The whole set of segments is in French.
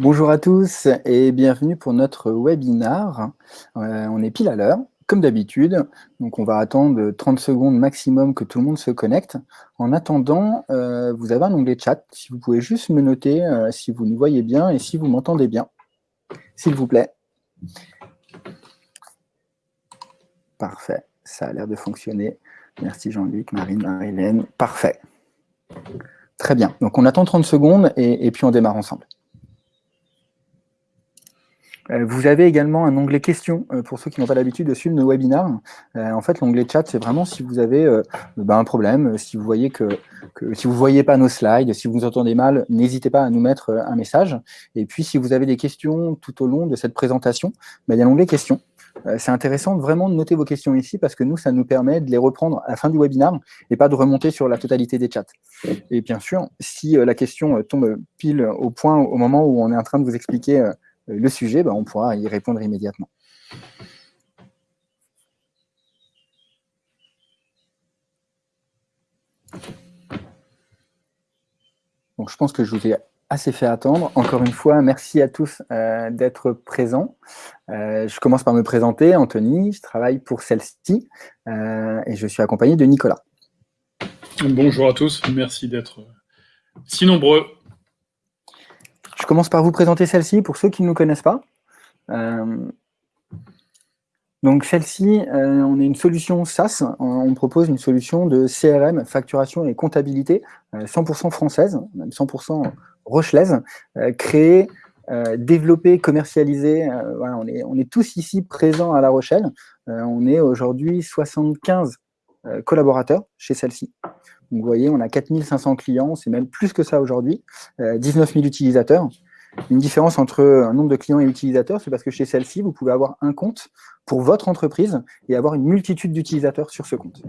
Bonjour à tous et bienvenue pour notre webinar. Euh, on est pile à l'heure, comme d'habitude. On va attendre 30 secondes maximum que tout le monde se connecte. En attendant, euh, vous avez un onglet chat. Si vous pouvez juste me noter euh, si vous nous voyez bien et si vous m'entendez bien, s'il vous plaît. Parfait, ça a l'air de fonctionner. Merci Jean-Luc, Marine, Marie-Hélène. Parfait. Très bien. Donc on attend 30 secondes et puis on démarre ensemble. Euh, vous avez également un onglet questions euh, pour ceux qui n'ont pas l'habitude de suivre nos webinars. Euh, en fait, l'onglet chat, c'est vraiment si vous avez ben, un problème, si vous voyez que, si vous voyez pas nos slides, si vous nous entendez mal, n'hésitez pas à nous mettre un message. Et puis, si vous avez des questions tout au long de cette présentation, ben, il y a l'onglet questions. C'est intéressant vraiment de noter vos questions ici parce que nous, ça nous permet de les reprendre à la fin du webinar et pas de remonter sur la totalité des chats. Et bien sûr, si la question tombe pile au point au moment où on est en train de vous expliquer le sujet, ben, on pourra y répondre immédiatement. Je pense que je vous ai assez fait attendre. Encore une fois, merci à tous euh, d'être présents. Euh, je commence par me présenter, Anthony, je travaille pour celle-ci euh, et je suis accompagné de Nicolas. Bonjour à tous, merci d'être si nombreux commence par vous présenter celle-ci pour ceux qui ne nous connaissent pas. Euh, donc celle-ci, euh, on est une solution SaaS, on propose une solution de CRM, facturation et comptabilité, 100% euh, française, même 100% rochelaise, créée, développée, commercialisée. On est tous ici présents à La Rochelle. on est aujourd'hui 75 collaborateurs chez celle-ci. Vous voyez, on a 4500 clients, c'est même plus que ça aujourd'hui, 19 000 utilisateurs. Une différence entre un nombre de clients et utilisateurs, c'est parce que chez celle-ci, vous pouvez avoir un compte pour votre entreprise et avoir une multitude d'utilisateurs sur ce compte.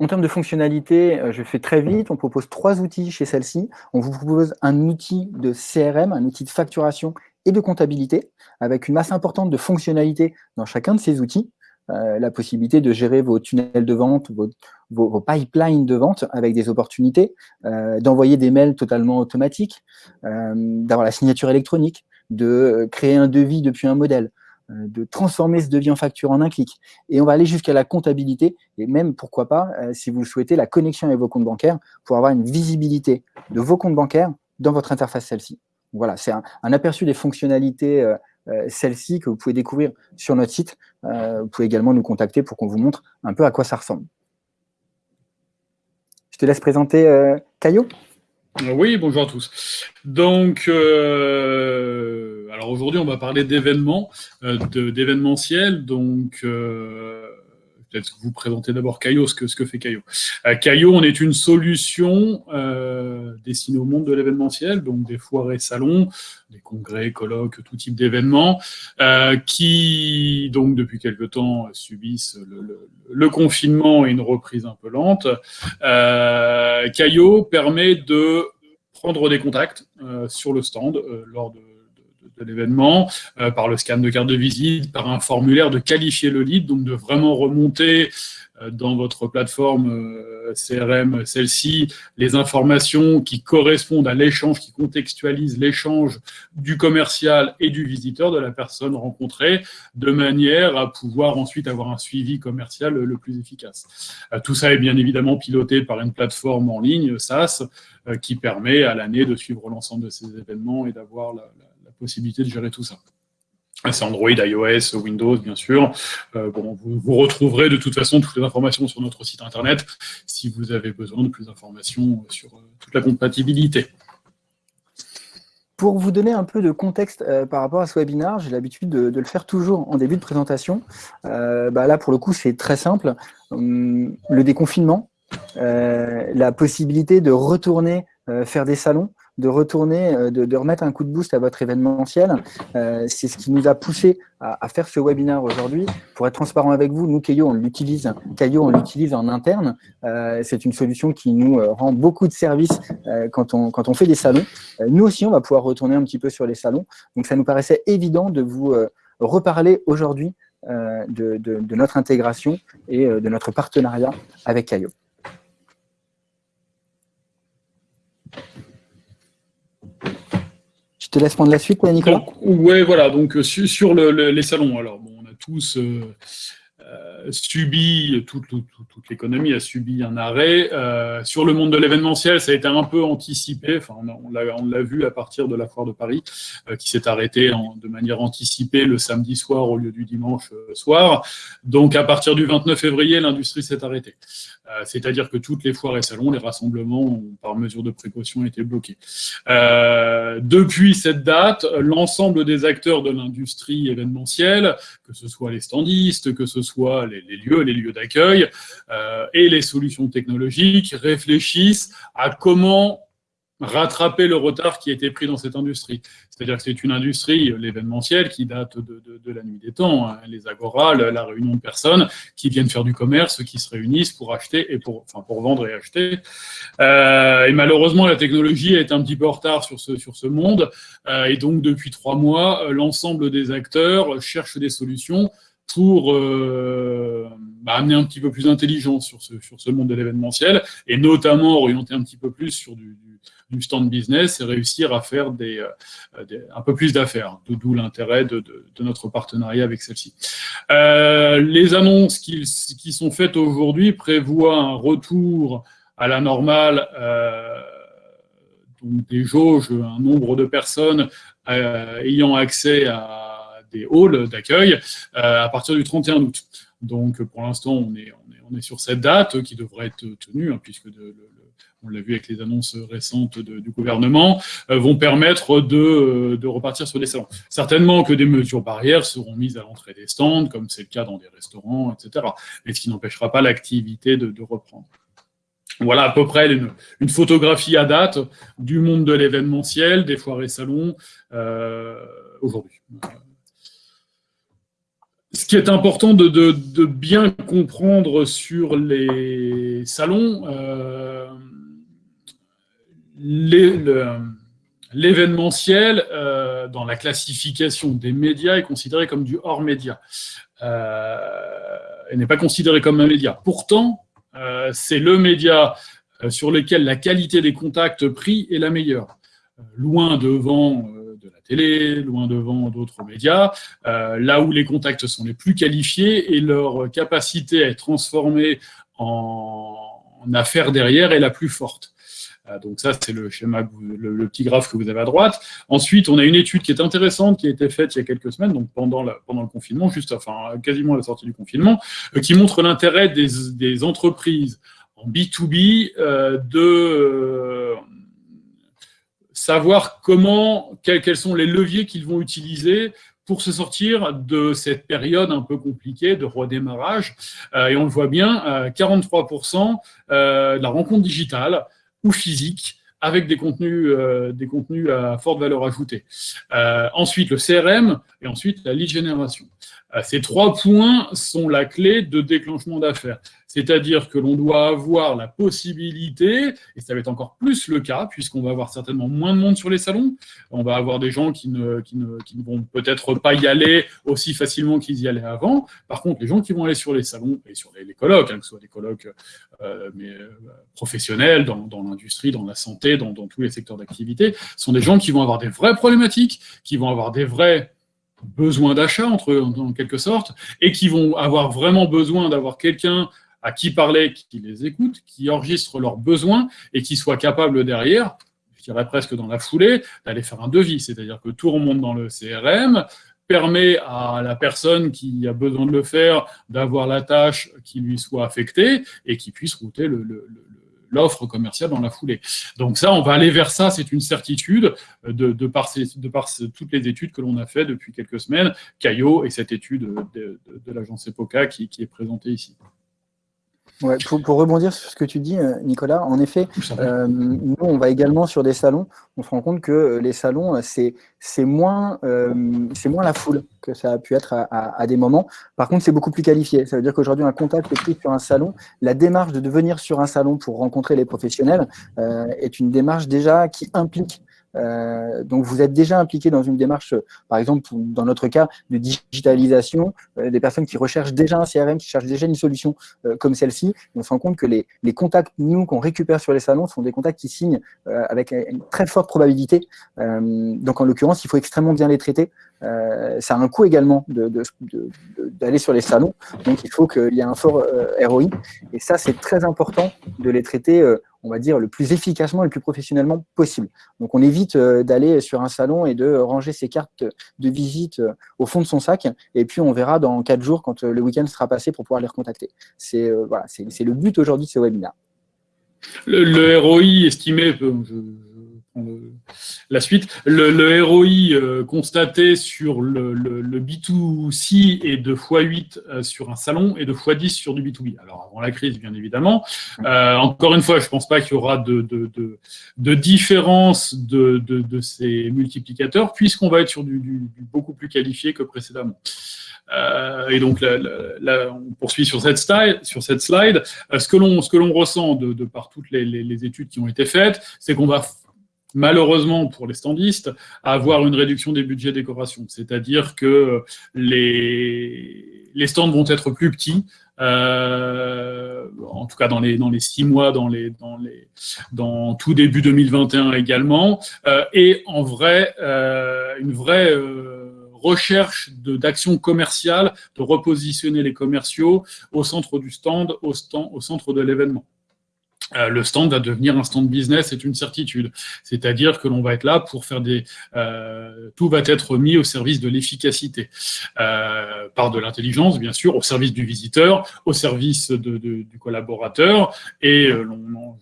En termes de fonctionnalité, euh, je fais très vite, on propose trois outils chez celle-ci. On vous propose un outil de CRM, un outil de facturation et de comptabilité, avec une masse importante de fonctionnalités dans chacun de ces outils. Euh, la possibilité de gérer vos tunnels de vente, vos, pipelines de vente avec des opportunités, euh, d'envoyer des mails totalement automatiques, euh, d'avoir la signature électronique, de créer un devis depuis un modèle, de transformer ce devis en facture en un clic. Et on va aller jusqu'à la comptabilité, et même, pourquoi pas, si vous le souhaitez, la connexion avec vos comptes bancaires pour avoir une visibilité de vos comptes bancaires dans votre interface celle-ci. Voilà, c'est un, aperçu des fonctionnalités celle-ci que vous pouvez découvrir sur notre site. Euh, vous pouvez également nous contacter pour qu'on vous montre un peu à quoi ça ressemble. Je te laisse présenter euh, Caillot. Oui, bonjour à tous. Donc, alors aujourd'hui, on va parler d'événements, d'événementiel. Donc, peut-être que vous présentez d'abord Caillot, ce que, ce que fait Caillot. Euh, Caillot, on est une solution euh, destinée au monde de l'événementiel, donc des foires salons, des congrès, colloques, tout type d'événements, euh, qui, donc, depuis quelque temps, subissent le, confinement et une reprise un peu lente. Caillot permet de prendre des contacts sur le stand lors de de l'événement, euh, par le scan de carte de visite, par un formulaire de qualifier le lead, donc de vraiment remonter euh, dans votre plateforme euh, CRM, celle-ci, les informations qui correspondent à l'échange, qui contextualisent l'échange du commercial et du visiteur, de la personne rencontrée, de manière à pouvoir ensuite avoir un suivi commercial le plus efficace. Tout ça est bien évidemment piloté par une plateforme en ligne, SaaS, qui permet à l'année de suivre l'ensemble de ces événements et d'avoir la possibilité de gérer tout ça. C'est Android, iOS, Windows, bien sûr. Euh, bon, vous, retrouverez de toute façon toutes les informations sur notre site internet si vous avez besoin de plus d'informations sur euh, toute la compatibilité. Pour vous donner un peu de contexte euh, par rapport à ce webinaire, j'ai l'habitude de, le faire toujours en début de présentation. Bah là, pour le coup, c'est très simple. Hum, le déconfinement, la possibilité de retourner faire des salons, de retourner, euh, de, remettre un coup de boost à votre événementiel. Euh, c'est ce qui nous a poussé à, faire ce webinaire aujourd'hui. Pour être transparent avec vous, nous, Caillot, on l'utilise Caillot, on l'utilise en interne. Euh, c'est une solution qui nous rend beaucoup de services quand, on, quand on fait des salons. nous aussi, on va pouvoir retourner un petit peu sur les salons. Donc, ça nous paraissait évident de vous reparler aujourd'hui de, de, notre intégration et de notre partenariat avec Caillot. Je te laisse prendre la suite, Nicolas? Oui, voilà. Donc, sur, les salons, alors, bon, on a tous euh, subi, toute, l'économie a subi un arrêt. Euh, sur le monde de l'événementiel, ça a été un peu anticipé. Enfin, on l'a vu à partir de la foire de Paris, euh, qui s'est arrêtée de manière anticipée le samedi soir au lieu du dimanche soir. Donc, à partir du 29 février, l'industrie s'est arrêtée. C'est-à-dire que toutes les foires et salons, les rassemblements, par mesure de précaution, étaient bloqués. depuis cette date, l'ensemble des acteurs de l'industrie événementielle, que ce soit les standistes, que ce soit les, lieux, les lieux d'accueil euh, et les solutions technologiques réfléchissent à comment rattraper le retard qui a été pris dans cette industrie. C'est-à-dire que c'est une industrie, l'événementiel, qui date de, la nuit des temps. Hein. les agoras, la, réunion de personnes qui viennent faire du commerce, qui se réunissent pour acheter et pour, enfin, pour vendre et acheter. Euh, et malheureusement, la technologie est un petit peu en retard sur ce, monde. Euh, et donc, depuis trois mois, l'ensemble des acteurs cherchent des solutions pour euh, bah, amener un petit peu plus d'intelligence sur ce, sur ce monde de l'événementiel, et notamment orienter un petit peu plus sur du, stand business et réussir à faire des, euh, un peu plus d'affaires, d'où l'intérêt de, notre partenariat avec celle-ci. Euh, les annonces qui, qui sont faites aujourd'hui prévoient un retour à la normale donc des jauges, un nombre de personnes ayant accès à des halls d'accueil euh, à partir du 31 août. Donc, pour l'instant, on est, sur cette date qui devrait être tenue, hein, puisque on l'a vu avec les annonces récentes du gouvernement, euh, vont permettre de, de, repartir sur des salons. Certainement que des mesures barrières seront mises à l'entrée des stands, comme c'est le cas dans des restaurants, etc. Mais ce qui n'empêchera pas l'activité de, reprendre. Voilà à peu près une, photographie à date du monde de l'événementiel, des foires et salons euh, aujourd'hui ce qui est important de, bien comprendre sur les salons, euh, l'événementiel, euh, dans la classification des médias, est considéré comme du hors-média. Euh, et n'est pas considéré comme un média. Pourtant, c'est le média sur lequel la qualité des contacts pris est la meilleure. Loin devant télé, loin devant d'autres médias, euh, là où les contacts sont les plus qualifiés et leur capacité à être transformée en, affaires derrière est la plus forte. Euh, donc ça, c'est le schéma, le, petit graphe que vous avez à droite. Ensuite, on a une étude qui est intéressante, qui a été faite il y a quelques semaines, donc pendant, la, pendant le confinement, juste, enfin, quasiment à la sortie du confinement, euh, qui montre l'intérêt des, des, entreprises en B2B de savoir comment, quels, sont les leviers qu'ils vont utiliser pour se sortir de cette période un peu compliquée de redémarrage. Euh, et on le voit bien, 43% euh, de la rencontre digitale ou physique avec des contenus, euh, des contenus à forte valeur ajoutée. ensuite, le CRM et ensuite la lead génération. Ces trois points sont la clé de déclenchement d'affaires. C'est-à-dire que l'on doit avoir la possibilité, et ça va être encore plus le cas, puisqu'on va avoir certainement moins de monde sur les salons, on va avoir des gens qui ne, vont peut-être pas y aller aussi facilement qu'ils y allaient avant. Par contre, les gens qui vont aller sur les salons et sur les, colloques, hein, que ce soit des colloques euh, euh, professionnels, dans, l'industrie, dans la santé, dans, dans tous les secteurs d'activité, sont des gens qui vont avoir des vraies problématiques, qui vont avoir des vrais besoins d'achat, entre en quelque sorte, et qui vont avoir vraiment besoin d'avoir quelqu'un à qui parler, qui les écoute, qui enregistre leurs besoins et qui soit capable derrière, je dirais presque dans la foulée, d'aller faire un devis. C'est-à-dire que tout remonte dans le CRM, permet à la personne qui a besoin de le faire d'avoir la tâche qui lui soit affectée et qui puisse router l'offre commerciale dans la foulée. Donc ça, on va aller vers ça, c'est une certitude de, par, de par toutes les études que l'on a fait depuis quelques semaines, Caillot et cette étude de, l'agence EPOCA qui est présentée ici. Ouais, pour, pour, rebondir sur ce que tu dis, euh, Nicolas, en effet, euh, nous, on va également sur des salons. On se rend compte que euh, les salons, c'est moins, euh, moins la foule que ça a pu être à, à, à des moments. Par contre, c'est beaucoup plus qualifié. Ça veut dire qu'aujourd'hui, un contact pris sur un salon, la démarche de devenir sur un salon pour rencontrer les professionnels euh, est une démarche déjà qui implique Euh, donc, vous êtes déjà impliqué dans une démarche, par exemple, dans notre cas, de digitalisation, euh, des personnes qui recherchent déjà un CRM, qui cherchent déjà une solution euh, comme celle-ci. On se rend compte que les, les contacts, nous, qu'on récupère sur les salons, sont des contacts qui signent avec une très forte probabilité. donc, en l'occurrence, il faut extrêmement bien les traiter. Ça a un coût également d'aller sur les salons. Donc, il faut qu'il y ait un fort ROI. Et ça, c'est très important de les traiter on va dire, le plus efficacement et le plus professionnellement possible. Donc, on évite euh, d'aller sur un salon et de ranger ses cartes de visite euh, au fond de son sac. Et puis, on verra dans quatre jours, quand euh, le week-end sera passé, pour pouvoir les recontacter. C'est voilà, le but aujourd'hui de ce webinaire. Le, le ROI estimé, la suite. Le, ROI euh, constaté sur le, B2C est de x8 euh, sur un salon et de x10 sur du B2B. Alors, avant la crise, bien évidemment. Euh, encore une fois, je ne pense pas qu'il y aura de, différence de, ces multiplicateurs, puisqu'on va être sur du, beaucoup plus qualifié que précédemment. et donc, on poursuit sur cette slide. Sur cette slide. ce que l'on ressent de, par toutes les, études qui ont été faites, c'est qu'on va malheureusement pour les standistes, avoir une réduction des budgets décoration. C'est-à-dire que les, les stands vont être plus petits, euh, en tout cas dans les dans les six mois, dans les dans les dans tout début 2021 également, euh, et en vrai euh, une vraie recherche d'actions commerciales, de repositionner les commerciaux au centre du stand, au, stand, au centre de l'événement. Euh, le stand va devenir un stand business, c'est une certitude. C'est-à-dire que l'on va être là pour faire des... Euh, tout va être mis au service de l'efficacité, euh, par de l'intelligence, bien sûr, au service du visiteur, au service du collaborateur, et l'on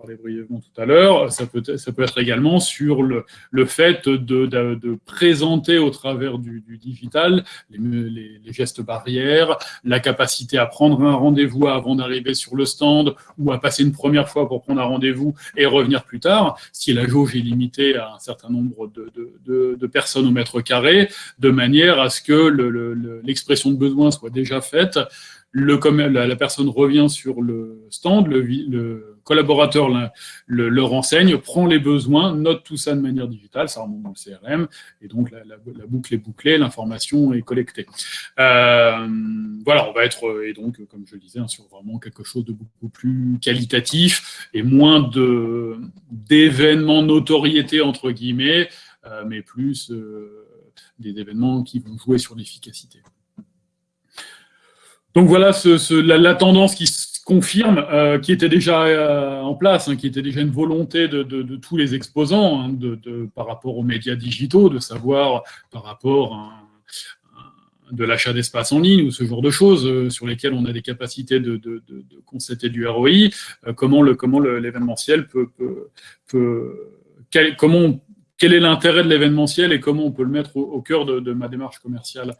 parlait brièvement tout à l'heure, ça peut, être également sur le, fait de, présenter au travers du, digital les, gestes barrières, la capacité à prendre un rendez-vous avant d'arriver sur le stand ou à passer une première fois pour prendre un rendez-vous et revenir plus tard, si la jauge est limitée à un certain nombre de, personnes au mètre carré, de manière à ce que l'expression de besoin soit déjà faite, la, personne revient sur le stand, le collaborateur le, le, renseigne, prend les besoins, note tout ça de manière digitale, ça remonte dans le CRM, et donc la, la, la boucle est bouclée, l'information est collectée. Euh, voilà, on va être, et donc, comme je le disais, hein, sur vraiment quelque chose de beaucoup plus qualitatif et moins d'événements notoriété, entre guillemets, euh, mais plus euh, des événements qui vont jouer sur l'efficacité. Donc voilà ce, la, tendance qui se confirme, euh, qui était déjà euh, en place, hein, qui était déjà une volonté de, tous les exposants hein, de, par rapport aux médias digitaux, de savoir par rapport à, de l'achat d'espace en ligne ou ce genre de choses euh, sur lesquelles on a des capacités de, constater du ROI, comment le comment l'événementiel peut, peut, quel, comment quel est l'intérêt de l'événementiel et comment on peut le mettre au, au cœur de, ma démarche commerciale.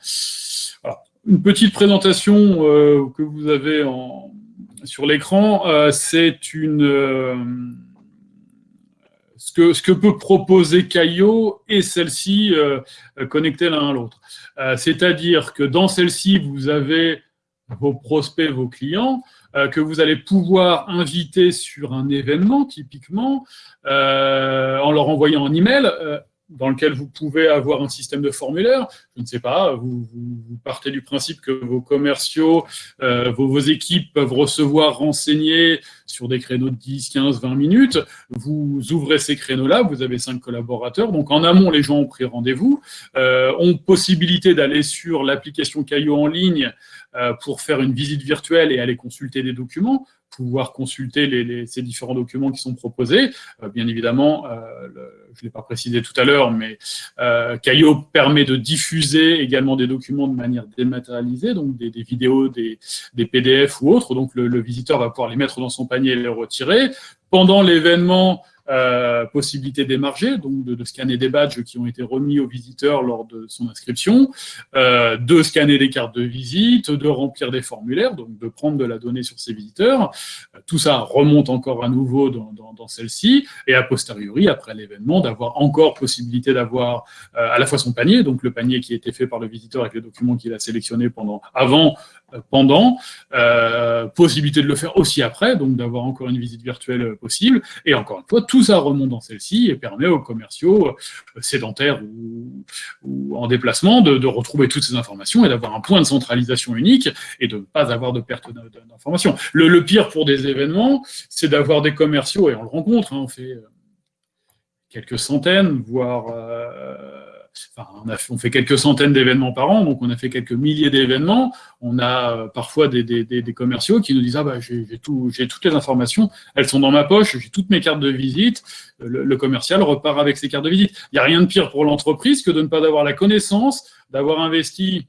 Voilà une petite présentation que vous avez en, sur l'écran, euh, c'est une euh, ce que, ce que peut proposer Caio et celle-ci connectées l'un à l'autre. C'est-à-dire que dans celle-ci, vous avez vos prospects, vos clients, que vous allez pouvoir inviter sur un événement, typiquement, en leur envoyant un email dans lequel vous pouvez avoir un système de formulaire. Je ne sais pas, vous, partez du principe que vos commerciaux, euh, vos, équipes peuvent recevoir, renseigner sur des créneaux de 10, 15, 20 minutes. Vous ouvrez ces créneaux-là, vous avez cinq collaborateurs. Donc en amont, les gens ont pris rendez-vous, euh, ont possibilité d'aller sur l'application Caillou en ligne euh, pour faire une visite virtuelle et aller consulter des documents pouvoir consulter ces différents documents qui sont proposés. Bien évidemment, euh, je ne l'ai pas précisé tout à l'heure, mais euh, Caillot permet de diffuser également des documents de manière dématérialisée, donc des, vidéos, des, PDF ou autres. Donc le, le, visiteur va pouvoir les mettre dans son panier et les retirer. Pendant l'événement, euh, possibilité d'émarger, donc de, scanner des badges qui ont été remis aux visiteurs lors de son inscription, euh, de scanner des cartes de visite, de remplir des formulaires, donc de prendre de la donnée sur ces visiteurs. Euh, tout ça remonte encore à nouveau dans, dans, celle-ci, et a posteriori, après l'événement, d'avoir encore possibilité d'avoir à la fois son panier, donc le panier qui a été fait par le visiteur avec les documents qu'il a sélectionnés pendant, avant pendant, euh, possibilité de le faire aussi après, donc d'avoir encore une visite virtuelle possible, et encore une fois, tout ça remonte dans celle-ci et permet aux commerciaux euh, sédentaires ou, en déplacement de, retrouver toutes ces informations et d'avoir un point de centralisation unique et de ne pas avoir de perte d'informations. Le, pire pour des événements, c'est d'avoir des commerciaux, et on le rencontre, hein, on fait euh, quelques centaines, voire... Euh, on, fait quelques centaines d'événements par an, donc on a fait quelques milliers d'événements. On a euh, parfois des, commerciaux qui nous disent ah bah j'ai toutes les informations, elles sont dans ma poche, j'ai toutes mes cartes de visite. Le, commercial repart avec ses cartes de visite. Il n'y a rien de pire pour l'entreprise que de ne pas avoir la connaissance, d'avoir investi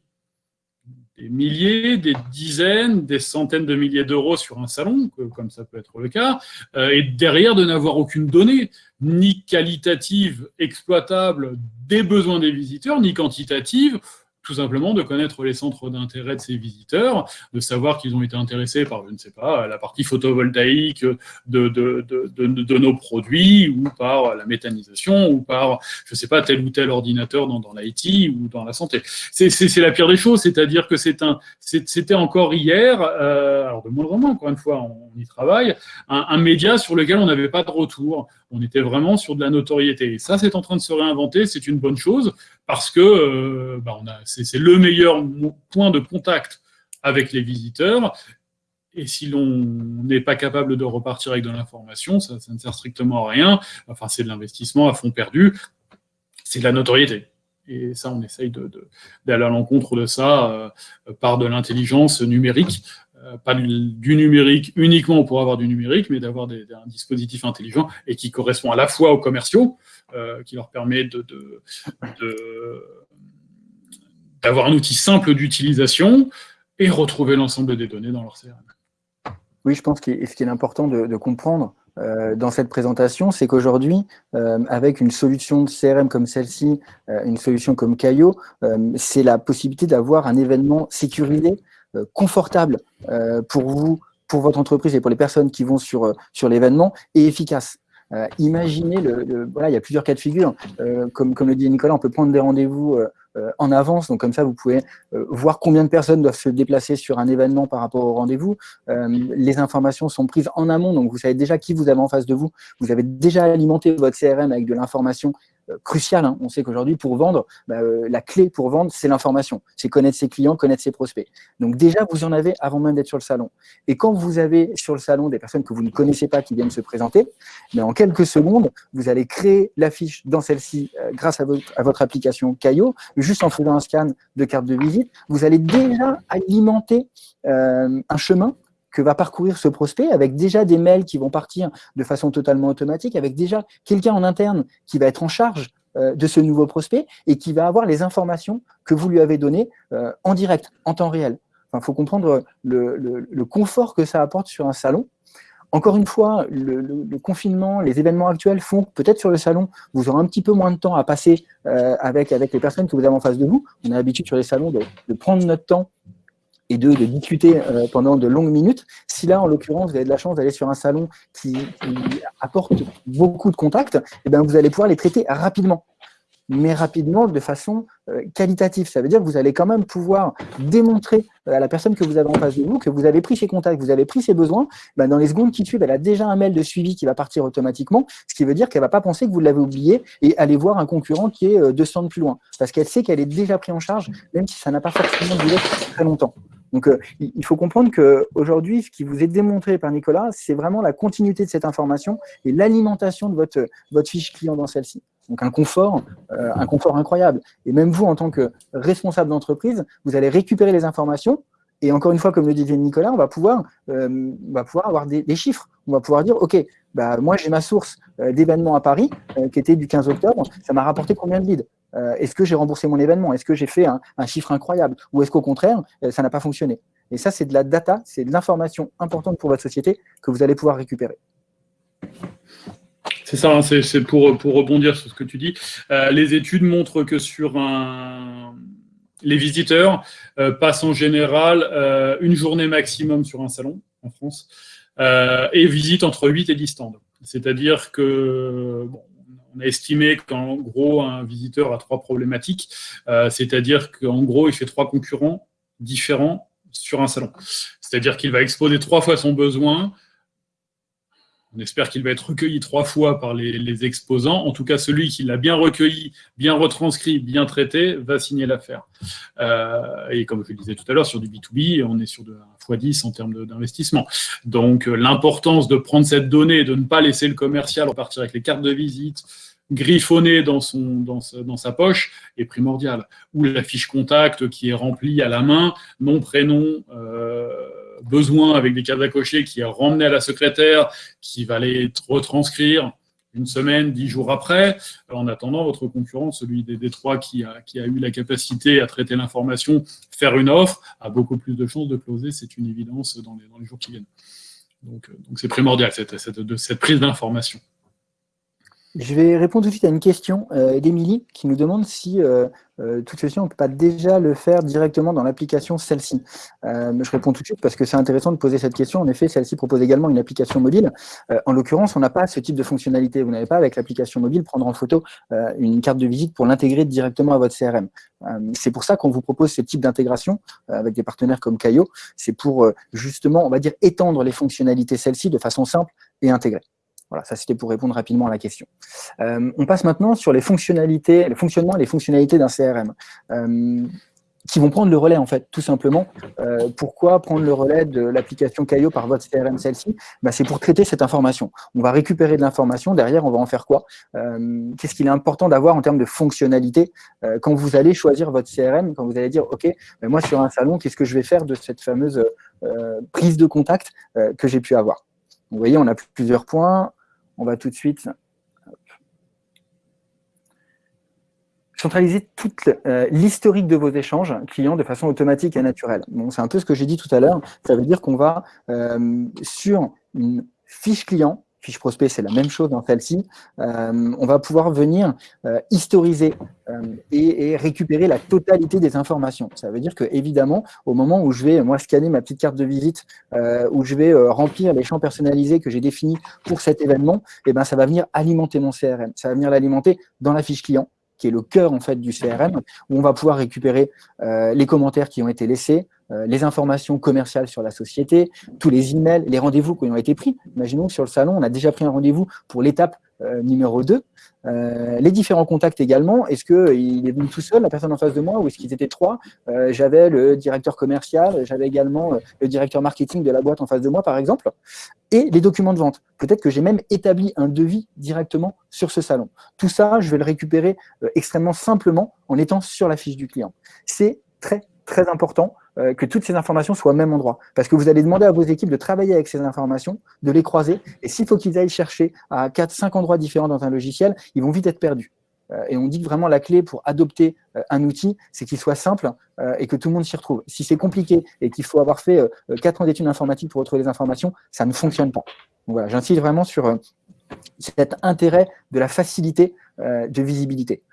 des milliers, des dizaines, des centaines de milliers d'euros sur un salon, comme ça peut être le cas, euh, et derrière de n'avoir aucune donnée, ni qualitative, exploitable des besoins des visiteurs, ni quantitative, tout simplement de connaître les centres d'intérêt de ces visiteurs, de savoir qu'ils ont été intéressés par, je ne sais pas, la partie photovoltaïque de, de, de, de, nos produits, ou par la méthanisation, ou par, je ne sais pas, tel ou tel ordinateur dans, dans l'IT ou dans la santé. C'est la pire des choses, c'est-à-dire que c'était encore hier, euh, alors de moins en moins, encore une fois, on y travaille, un, un média sur lequel on n'avait pas de retour. On était vraiment sur de la notoriété. Et ça, c'est en train de se réinventer, c'est une bonne chose, parce que euh, bah, c'est le meilleur point de contact avec les visiteurs. Et si l'on n'est pas capable de repartir avec de l'information, ça, ne sert strictement à rien. Enfin, c'est de l'investissement à fond perdu. C'est de la notoriété. Et ça, on essaye d'aller à l'encontre de ça euh, par de l'intelligence numérique. Euh, pas du, numérique uniquement pour avoir du numérique, mais d'avoir un dispositif intelligent et qui correspond à la fois aux commerciaux, euh, qui leur permet de, d'avoir un outil simple d'utilisation et retrouver l'ensemble des données dans leur CRM. Oui, je pense que ce qui est important de, comprendre euh, dans cette présentation, c'est qu'aujourd'hui, avec une solution de CRM comme celle-ci, une solution comme Caio, c'est la possibilité d'avoir un événement sécurisé, confortable pour vous, pour votre entreprise et pour les personnes qui vont sur, sur l'événement, et efficace. Euh, imaginez, le, voilà, il y a plusieurs cas de figure. Euh, comme, comme le dit Nicolas, on peut prendre des rendez-vous euh, en avance, donc comme ça, vous pouvez voir combien de personnes doivent se déplacer sur un événement par rapport au rendez-vous. les informations sont prises en amont, donc vous savez déjà qui vous avez en face de vous. Vous avez déjà alimenté votre CRM avec de l'information euh, crucial. Hein. On sait qu'aujourd'hui, pour vendre, bah, euh, la clé pour vendre, c'est l'information. C'est connaître ses clients, connaître ses prospects. Donc déjà, vous en avez avant même d'être sur le salon. Et quand vous avez sur le salon des personnes que vous ne connaissez pas qui viennent se présenter, mais en quelques secondes, vous allez créer l'affiche dans celle-ci euh, grâce à votre, application Caio, juste en faisant un scan de carte de visite. Vous allez déjà alimenter un chemin que va parcourir ce prospect avec déjà des mails qui vont partir de façon totalement automatique, avec déjà quelqu'un en interne qui va être en charge euh, de ce nouveau prospect et qui va avoir les informations que vous lui avez données euh, en direct, en temps réel. Il faut comprendre le, confort que ça apporte sur un salon. Encore une fois, le, confinement, les événements actuels font peut-être sur le salon, vous aurez un petit peu moins de temps à passer euh, avec, avec les personnes que vous avez en face de vous. On a l'habitude sur les salons de prendre notre temps et deux, de discuter euh, pendant de longues minutes. Si là, en l'occurrence, vous avez de la chance d'aller sur un salon qui, apporte beaucoup de contacts, eh bien, vous allez pouvoir les traiter rapidement mais rapidement de façon euh, qualitative. Ça veut dire que vous allez quand même pouvoir démontrer à la personne que vous avez en face de vous que vous avez pris ses contacts, vous avez pris ses besoins. Ben dans les secondes qui suivent, elle a déjà un mail de suivi qui va partir automatiquement, ce qui veut dire qu'elle ne va pas penser que vous l'avez oublié et aller voir un concurrent qui est 200 euh, de plus loin. Parce qu'elle sait qu'elle est déjà prise en charge, même si ça n'a pas forcément duré très longtemps. Donc, euh, il faut comprendre qu'aujourd'hui, ce qui vous est démontré par Nicolas, c'est vraiment la continuité de cette information et l'alimentation de votre, votre fiche client dans celle-ci. Donc, un confort, euh, un confort incroyable. Et même vous, en tant que responsable d'entreprise, vous allez récupérer les informations et encore une fois, comme le disait Nicolas, on va pouvoir, euh, avoir des, chiffres. On va pouvoir dire, OK, bah, moi j'ai ma source d'événement à Paris, qui était du 15 octobre, ça m'a rapporté combien de leads? Euh, est-ce que j'ai remboursé mon événement? Est-ce que j'ai fait un, chiffre incroyable? Ou est-ce qu'au contraire, euh, ça n'a pas fonctionné? Et ça, c'est de la data, c'est de l'information importante pour votre société que vous allez pouvoir récupérer. C'est ça, hein, c'est pour, pour rebondir sur ce que tu dis. Euh, les études montrent que sur un... les visiteurs passent en général une journée maximum sur un salon en France et visitent entre 8 et 10 stands. C'est-à-dire que, bon, on a estimé qu'en gros, un visiteur a trois problématiques, euh, c'est-à-dire qu'en gros, il fait trois concurrents différents sur un salon. C'est-à-dire qu'il va exposer trois fois son besoin. On espère qu'il va être recueilli trois fois par les, exposants. En tout cas, celui qui l'a bien recueilli, bien retranscrit, bien traité, va signer l'affaire. Euh, et comme je le disais tout à l'heure, sur du B2B, on est sur de x10 en termes d'investissement. Donc, euh, l'importance de prendre cette donnée, de ne pas laisser le commercial repartir avec les cartes de visite, griffonné dans, son, dans, sa, poche est primordial. Ou la fiche contact qui est remplie à la main, nom, prénom, euh, besoin avec des cases à cocher qui est ramené à la secrétaire, qui va les retranscrire une semaine, dix jours après. En attendant, votre concurrent, celui des, trois qui a, qui a eu la capacité à traiter l'information, faire une offre, a beaucoup plus de chances de closer, c'est une évidence dans les, dans les jours qui viennent. Donc c'est primordial, cette, cette, cette prise d'information. Je vais répondre tout de suite à une question euh, d'Emilie qui nous demande si euh, euh, toute ceci, on ne peut pas déjà le faire directement dans l'application celle-ci. je réponds tout de suite parce que c'est intéressant de poser cette question. En effet, celle-ci propose également une application mobile. en l'occurrence, on n'a pas ce type de fonctionnalité. Vous n'avez pas avec l'application mobile prendre en photo une carte de visite pour l'intégrer directement à votre CRM. c'est pour ça qu'on vous propose ce type d'intégration avec des partenaires comme Caio. C'est pour justement, on va dire, étendre les fonctionnalités celle-ci de façon simple et intégrée. Voilà, ça c'était pour répondre rapidement à la question. Euh, on passe maintenant sur les fonctionnalités, le fonctionnement et les fonctionnalités d'un CRM. Euh, qui vont prendre le relais, en fait, tout simplement. Euh, pourquoi prendre le relais de l'application Caio par votre CRM, celle-ci? Bah, C'est pour traiter cette information. On va récupérer de l'information, derrière, on va en faire quoi? Qu'est-ce qu'il est important d'avoir en termes de fonctionnalité quand vous allez choisir votre CRM, quand vous allez dire, OK, moi, sur un salon, qu'est-ce que je vais faire de cette fameuse prise de contact que j'ai pu avoir? Vous voyez, on a plusieurs points on va tout de suite centraliser toute euh, l'historique de vos échanges clients de façon automatique et naturelle. C'est un peu ce que j'ai dit tout à l'heure. Ça veut dire qu'on va euh, sur une fiche client fiche prospect, c'est la même chose dans celle-ci. Euh, on va pouvoir venir euh, historiser euh, et, récupérer la totalité des informations. Ça veut dire que, évidemment, au moment où je vais, moi, scanner ma petite carte de visite, où je vais remplir les champs personnalisés que j'ai définis pour cet événement, eh ben, ça va venir alimenter mon CRM. Ça va venir l'alimenter dans la fiche client qui est le cœur en fait du CRM, où on va pouvoir récupérer les commentaires qui ont été laissés, les informations commerciales sur la société, tous les emails, les rendez-vous qui ont été pris. Imaginons que sur le salon, on a déjà pris un rendez-vous pour l'étape euh, numéro 2. Euh, les différents contacts également, est-ce qu'il est venu tout seul, la personne en face de moi, ou est-ce qu'ils étaient trois? J'avais le directeur commercial, j'avais également le directeur marketing de la boîte en face de moi, par exemple, et les documents de vente. Peut-être que j'ai même établi un devis directement sur ce salon. Tout ça, je vais le récupérer extrêmement simplement en étant sur la fiche du client. C'est très, très important euh, que toutes ces informations soient au même endroit. Parce que vous allez demander à vos équipes de travailler avec ces informations, de les croiser, et s'il faut qu'ils aillent chercher à 4, 5 endroits différents dans un logiciel, ils vont vite être perdus. Euh, et on dit que vraiment la clé pour adopter euh, un outil, c'est qu'il soit simple et que tout le monde s'y retrouve. Si c'est compliqué et qu'il faut avoir fait 4 ans d'études informatiques pour retrouver les informations, ça ne fonctionne pas. Donc voilà, j'insiste vraiment sur cet intérêt de la facilité de visibilité.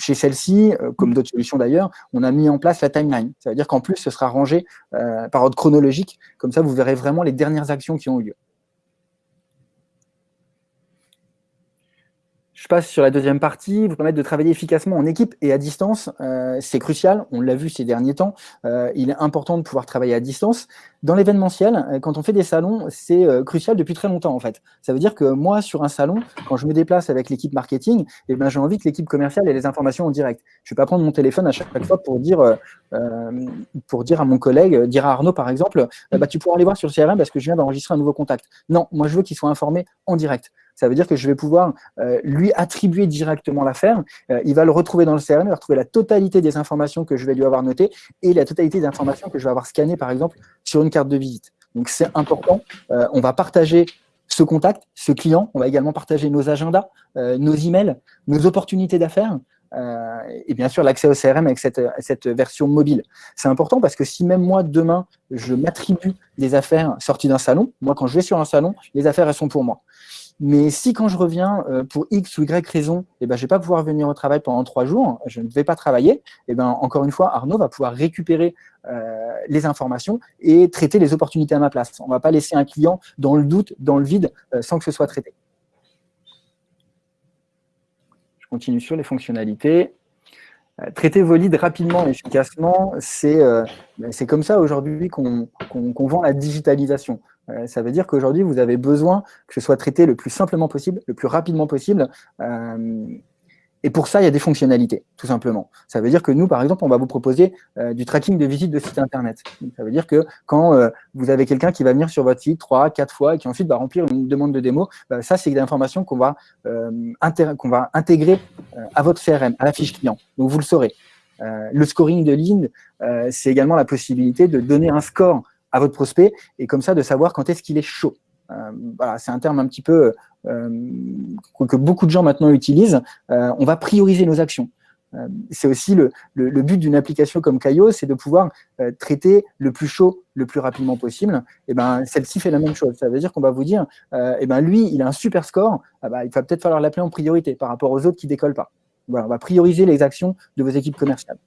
Chez celle-ci, euh, comme d'autres solutions d'ailleurs, on a mis en place la timeline. Ça veut dire qu'en plus, ce sera rangé euh, par ordre chronologique. Comme ça, vous verrez vraiment les dernières actions qui ont eu lieu. Je passe sur la deuxième partie, vous permettre de travailler efficacement en équipe et à distance. Euh, c'est crucial, on l'a vu ces derniers temps. Euh, il est important de pouvoir travailler à distance. Dans l'événementiel, euh, quand on fait des salons, c'est crucial depuis très longtemps en fait. Ça veut dire que moi, sur un salon, quand je me déplace avec l'équipe marketing, eh ben, j'ai envie que l'équipe commerciale ait les informations en direct. Je ne vais pas prendre mon téléphone à chaque fois pour dire, pour dire à mon collègue, dire à Arnaud par exemple, bah, tu pourras aller voir sur le CRM parce que je viens d'enregistrer un nouveau contact. Non, moi je veux qu'il soit informé en direct. Ça veut dire que je vais pouvoir euh, lui attribuer directement l'affaire. Euh, il va le retrouver dans le CRM, il va retrouver la totalité des informations que je vais lui avoir notées et la totalité des informations que je vais avoir scannées, par exemple, sur une carte de visite. Donc, c'est important. Euh, on va partager ce contact, ce client. On va également partager nos agendas, nos emails, nos opportunités d'affaires. et bien sûr l'accès au CRM avec cette, cette version mobile. C'est important parce que si même moi, demain, je m'attribue des affaires sorties d'un salon, moi, quand je vais sur un salon, les affaires, elles sont pour moi. Mais si quand je reviens euh, pour X ou Y raison, eh ben, je ne vais pas pouvoir venir au travail pendant trois jours, je ne vais pas travailler, eh ben, encore une fois, Arnaud va pouvoir récupérer euh, les informations et traiter les opportunités à ma place. On ne va pas laisser un client dans le doute, dans le vide, euh, sans que ce soit traité. Je continue sur les fonctionnalités. traiter vos leads rapidement et efficacement, c'est ben, comme ça aujourd'hui qu'on vend la digitalisation. Ça veut dire qu'aujourd'hui, vous avez besoin que ce soit traité le plus simplement possible, le plus rapidement possible. Et pour ça, il y a des fonctionnalités, tout simplement. Ça veut dire que nous, par exemple, on va vous proposer euh, du tracking de visite de site Internet. Ça veut dire que quand euh, vous avez quelqu'un qui va venir sur votre site trois, quatre fois et qui ensuite va remplir une demande de démo, bah, ça, c'est des informations qu'on va, euh, intégrer à votre CRM, à la fiche client. Donc, vous le saurez. le scoring de ligne, c'est également la possibilité de donner un score à votre prospect et comme ça, de savoir quand est-ce qu'il est chaud. voilà, c'est un terme un petit peu euh, que beaucoup de gens maintenant utilisent, euh, on va prioriser nos actions. Euh, c'est aussi le, but d'une application comme Caio, c'est de pouvoir traiter le plus chaud le plus rapidement possible. Et ben, celle-ci fait la même chose. Ça veut dire qu'on va vous dire, et ben lui, il a un super score, ah bah, il va peut-être falloir l'appeler en priorité par rapport aux autres qui décollent pas. Voilà, on va prioriser les actions de vos équipes commerciales.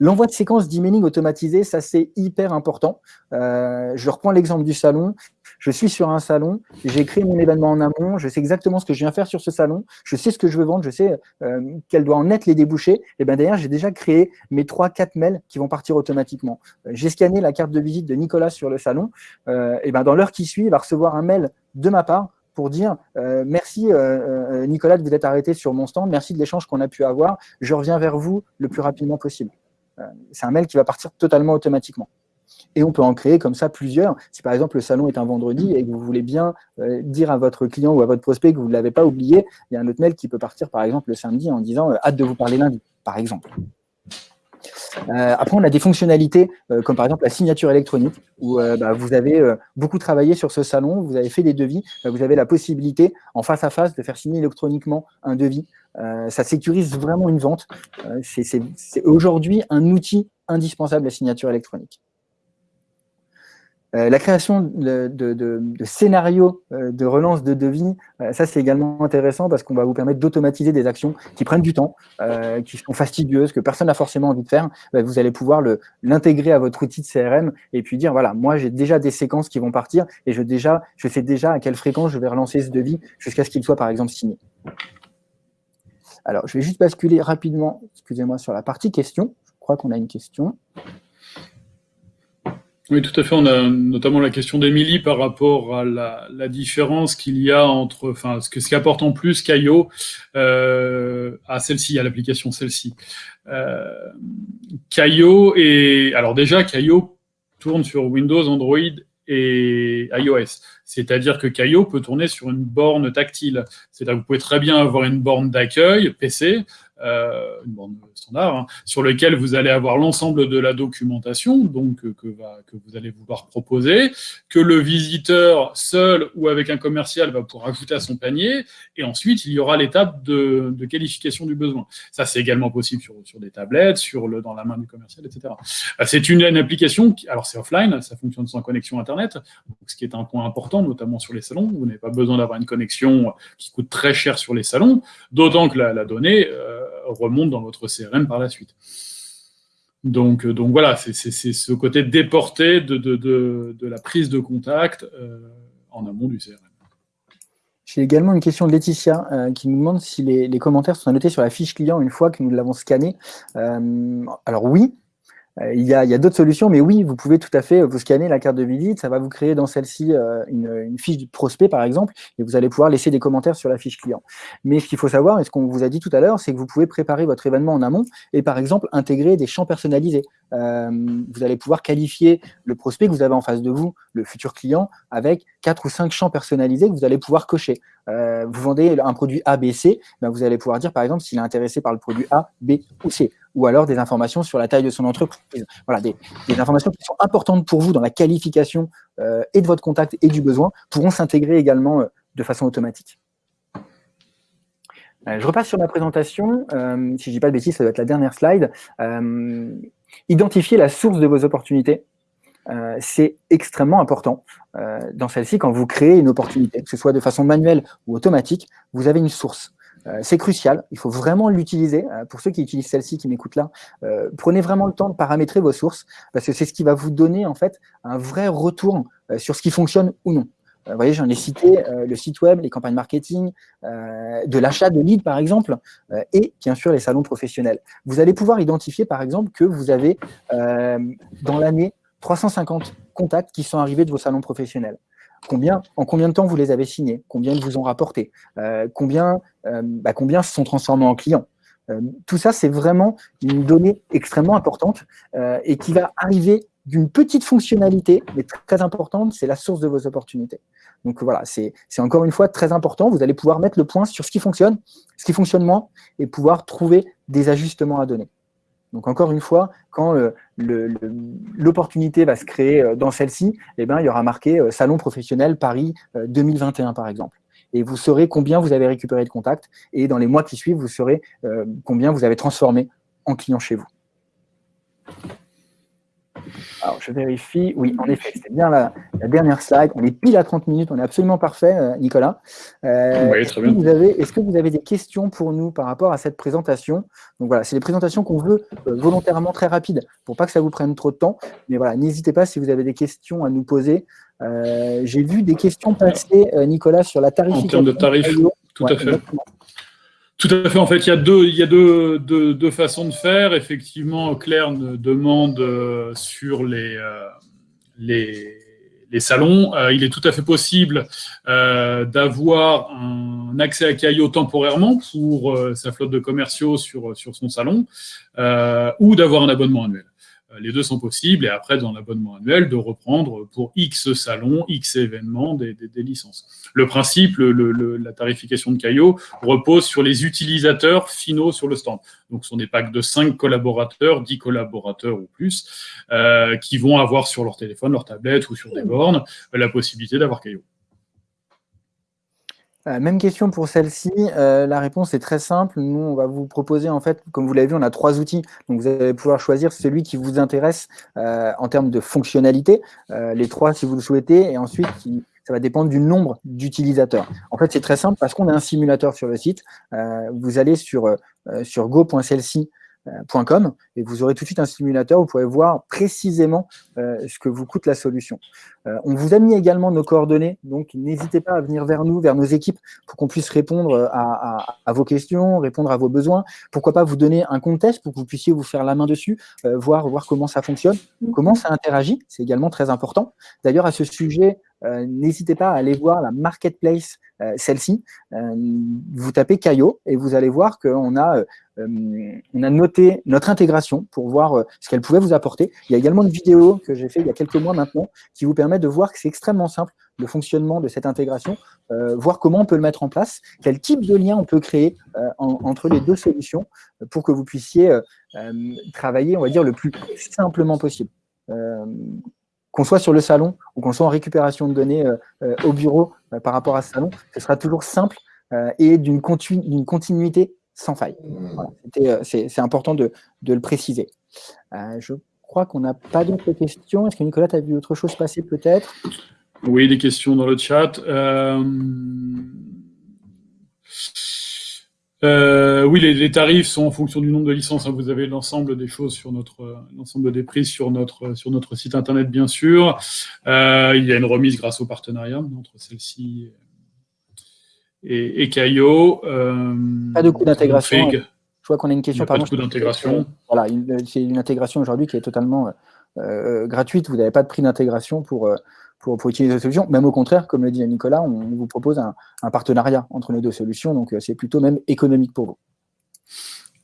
L'envoi de séquences d'emailing automatisé, ça c'est hyper important. je reprends l'exemple du salon je suis sur un salon, j'ai créé mon événement en amont, je sais exactement ce que je viens faire sur ce salon, je sais ce que je veux vendre, je sais euh, quel doit en être les débouchés. Et bien d'ailleurs, j'ai déjà créé mes 3-4 mails qui vont partir automatiquement. Euh, j'ai scanné la carte de visite de Nicolas sur le salon. Euh, et ben dans l'heure qui suit, il va recevoir un mail de ma part pour dire merci Nicolas de vous être arrêté sur mon stand, merci de l'échange qu'on a pu avoir, je reviens vers vous le plus rapidement possible. C'est un mail qui va partir totalement automatiquement. Et on peut en créer comme ça plusieurs. Si par exemple le salon est un vendredi et que vous voulez bien euh, dire à votre client ou à votre prospect que vous ne l'avez pas oublié, il y a un autre mail qui peut partir par exemple le samedi en disant euh, hâte de vous parler lundi, par exemple. Euh, après, on a des fonctionnalités comme par exemple la signature électronique où bah, vous avez beaucoup travaillé sur ce salon, vous avez fait des devis, vous avez la possibilité en face à face de faire signer électroniquement un devis. ça sécurise vraiment une vente. C'est aujourd'hui un outil indispensable la signature électronique. Euh, la création de, scénarios euh, de relance de devis, euh, ça c'est également intéressant parce qu'on va vous permettre d'automatiser des actions qui prennent du temps, qui sont fastidieuses, que personne n'a forcément envie de faire. Bah, vous allez pouvoir l'intégrer à votre outil de CRM et puis dire voilà, moi j'ai déjà des séquences qui vont partir et je, sais déjà à quelle fréquence je vais relancer ce devis jusqu'à ce qu'il soit par exemple signé. Alors je vais juste basculer rapidement, excusez-moi, sur la partie questions. Je crois qu'on a une question. Oui, tout à fait. On a notamment la question d'Émilie par rapport à la, différence qu'il y a entre, enfin, ce, que, ce qui apporte en plus Caio euh, à celle-ci, à l'application celle-ci. Euh, Caio est, alors déjà, Caio tourne sur Windows, Android et iOS. C'est-à-dire que Caio peut tourner sur une borne tactile. C'est-à-dire que vous pouvez très bien avoir une borne d'accueil PC, euh, une borne standard, hein, sur lequel vous allez avoir l'ensemble de la documentation donc euh, que, vous allez vouloir proposer, que le visiteur seul ou avec un commercial va pouvoir ajouter à son panier, et ensuite il y aura l'étape de, qualification du besoin. Ça, c'est également possible sur, des tablettes, sur le, dans la main du commercial, etc. Euh, c'est une, application, alors c'est offline, ça fonctionne sans connexion Internet, ce qui est un point important, notamment sur les salons. Vous n'avez pas besoin d'avoir une connexion qui coûte très cher sur les salons, d'autant que la, donnée... Euh, remonte dans votre CRM par la suite. Donc, euh, donc voilà, c'est ce côté déporté de, la prise de contact euh, en amont du CRM. J'ai également une question de Laetitia qui nous demande si les, commentaires sont notés sur la fiche client une fois que nous l'avons scanné. alors oui, il y a, d'autres solutions, mais oui, vous pouvez tout à fait vous scanner la carte de visite, ça va vous créer dans celle-ci euh, une, fiche de prospect, par exemple, et vous allez pouvoir laisser des commentaires sur la fiche client. Mais ce qu'il faut savoir, et ce qu'on vous a dit tout à l'heure, c'est que vous pouvez préparer votre événement en amont et, par exemple, intégrer des champs personnalisés. Euh, vous allez pouvoir qualifier le prospect que vous avez en face de vous, le futur client, avec quatre ou cinq champs personnalisés que vous allez pouvoir cocher. vous vendez un produit A, B, C, ben vous allez pouvoir dire, par exemple, s'il est intéressé par le produit A, B ou C ou alors des informations sur la taille de son entreprise. Voilà, des, informations qui sont importantes pour vous dans la qualification euh, et de votre contact et du besoin pourront s'intégrer également euh, de façon automatique. Euh, je repasse sur ma présentation. si je ne dis pas de bêtises, ça doit être la dernière slide. identifier la source de vos opportunités. c'est extrêmement important. dans celle-ci, quand vous créez une opportunité, que ce soit de façon manuelle ou automatique, vous avez une source. Euh, c'est crucial, il faut vraiment l'utiliser. Euh, pour ceux qui utilisent celle-ci, qui m'écoutent là, euh, prenez vraiment le temps de paramétrer vos sources, parce que c'est ce qui va vous donner en fait un vrai retour sur ce qui fonctionne ou non. vous voyez, j'en ai cité le site web, les campagnes marketing, de l'achat de leads, par exemple, et bien sûr les salons professionnels. Vous allez pouvoir identifier, par exemple, que vous avez dans l'année 350 contacts qui sont arrivés de vos salons professionnels. Combien, en combien de temps vous les avez signés? Combien ils vous ont rapporté? Combien, bah, combien se sont transformés en clients? Euh, tout ça, c'est vraiment une donnée extrêmement importante euh, et qui va arriver d'une petite fonctionnalité, mais très importante, c'est la source de vos opportunités. Donc voilà, c'est encore une fois très important. Vous allez pouvoir mettre le point sur ce qui fonctionne, ce qui fonctionne moins, et pouvoir trouver des ajustements à donner. Donc encore une fois, quand euh, l'opportunité va se créer dans celle-ci, eh ben, il y aura marqué Salon professionnel Paris 2021 par exemple et vous saurez combien vous avez récupéré de contacts, et dans les mois qui suivent, vous saurez euh, combien vous avez transformé en client chez vous. Alors, je vérifie. Oui, en effet, c'était bien la, dernière slide. On est pile à 30 minutes. On est absolument parfait, euh, Nicolas. Euh, oui, très bien. Est-ce que vous avez des questions pour nous par rapport à cette présentation? Donc voilà, c'est des présentations qu'on veut volontairement très rapides pour pas que ça vous prenne trop de temps. Mais voilà, n'hésitez pas si vous avez des questions à nous poser. Euh, j'ai vu des questions passer, euh, Nicolas, sur la tarification. En termes de tarifs, tout à fait. Tout à fait. En fait, il y a deux, il y a deux, deux, façons de faire. Effectivement, Claire demande euh, sur les, les, les, salons. il est tout à fait possible d'avoir un accès à Caillot temporairement pour sa flotte de commerciaux sur, sur son salon ou d'avoir un abonnement annuel. Euh, les deux sont possibles, et après, dans l'abonnement annuel, de reprendre pour X salons, X événements des, licences. Le principe, la tarification de Caillot repose sur les utilisateurs finaux sur le stand. Donc, ce sont des packs de 5 collaborateurs, 10 collaborateurs ou plus, euh, qui vont avoir sur leur téléphone, leur tablette ou sur des bornes la possibilité d'avoir Caillot. Euh, même question pour celle-ci. Euh, la réponse est très simple. Nous, on va vous proposer, en fait, comme vous l'avez vu, on a trois outils. Donc, vous allez pouvoir choisir celui qui vous intéresse euh, en termes de fonctionnalité, les trois si vous le souhaitez, et ensuite, ça va dépendre du nombre d'utilisateurs. En fait, c'est très simple parce qu'on a un simulateur sur le site. vous allez sur, sur Com et vous aurez tout de suite un simulateur, vous pourrez voir précisément euh, ce que vous coûte la solution. Euh, on vous a mis également nos coordonnées, donc n'hésitez pas à venir vers nous, vers nos équipes, pour qu'on puisse répondre à, vos questions, répondre à vos besoins. Pourquoi pas vous donner un compte test pour que vous puissiez vous faire la main dessus, euh, voir, voir comment ça fonctionne, comment ça interagit, c'est également très important. D'ailleurs, à ce sujet, n'hésitez pas à aller voir la marketplace, celle-ci. vous tapez Caillot et vous allez voir qu'on a euh, on a noté notre intégration pour voir euh, ce qu'elle pouvait vous apporter. Il y a également une vidéo que j'ai fait il y a quelques mois maintenant qui vous permet de voir que c'est extrêmement simple le fonctionnement de cette intégration, euh, voir comment on peut le mettre en place, quel type de lien on peut créer entre les deux solutions pour que vous puissiez travailler, on va dire, le plus simplement possible. Qu'on soit sur le salon ou qu'on soit en récupération de données au bureau par rapport à ce salon, ce sera toujours simple et d'une continuité sans faille. Euh, c'est important de, le préciser. Euh, je crois qu'on n'a pas d'autres questions. Est-ce que Nicolas, tu as vu autre chose passer peut-être? Oui, des questions dans le chat. Euh, oui, les, tarifs sont en fonction du nombre de licences. Hein. Vous avez l'ensemble des choses sur notre, l'ensemble des prix sur notre, sur notre site internet, bien sûr. il y a une remise grâce au partenariat entre celle-ci et, et Caillot. Euh, pas de coût d'intégration. Je vois qu'on a une question. Pas de coût d'intégration. Voilà, c'est une intégration aujourd'hui qui est totalement euh, euh, gratuite. Vous n'avez pas de prix d'intégration pour, pour, pour, utiliser la solution. Même au contraire, comme le dit Nicolas, on vous propose un, partenariat entre les deux solutions. Donc, c'est plutôt même économique pour vous.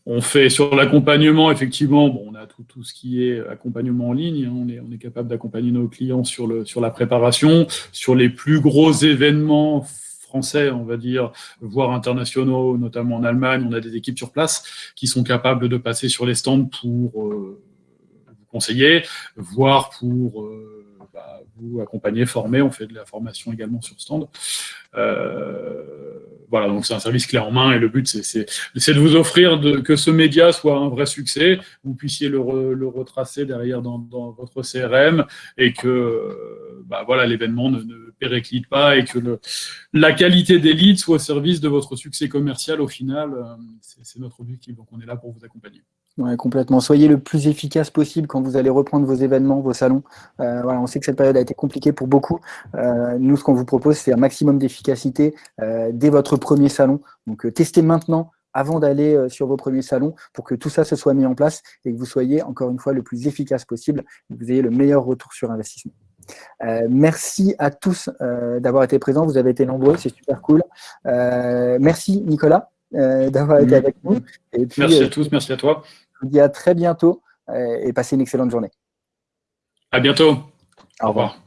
On fait sur l'accompagnement, effectivement, bon, on a tout, tout, ce qui est accompagnement en ligne. Hein. on, est, on est capable d'accompagner nos clients sur, le, sur la préparation, sur les plus gros événements français, on va dire, voire internationaux, notamment en Allemagne, on a des équipes sur place qui sont capables de passer sur les stands pour euh, vous conseiller, voire pour euh, bah, vous accompagner, former. On fait de la formation également sur stand. Euh, voilà, donc c'est un service clé en main et le but, c'est de vous offrir de, que ce média soit un vrai succès, vous puissiez le, retracer derrière dans, votre CRM et que bah, voilà l'événement ne, ne, périclite pas et que le, la qualité des leads soit au service de votre succès commercial au final. Euh, c'est notre objectif, donc on est là pour vous accompagner. Ouais, complètement. Soyez le plus efficace possible quand vous allez reprendre vos événements, vos salons. Euh, voilà, on sait que cette période a été compliquée pour beaucoup. Euh, nous, ce qu'on vous propose, c'est un maximum d'efficacité euh, dès votre premier salon. Donc, testez maintenant avant d'aller sur vos premiers salons pour que tout ça se soit mis en place et que vous soyez, encore une fois, le plus efficace possible et que vous ayez le meilleur retour sur investissement. merci à tous d'avoir été présents. Vous avez été nombreux, c'est super cool. merci, Nicolas, d'avoir été avec nous. Et puis, merci à tous, merci à toi. Je vous dis à très bientôt euh, et passez une excellente journée. À bientôt. Au revoir.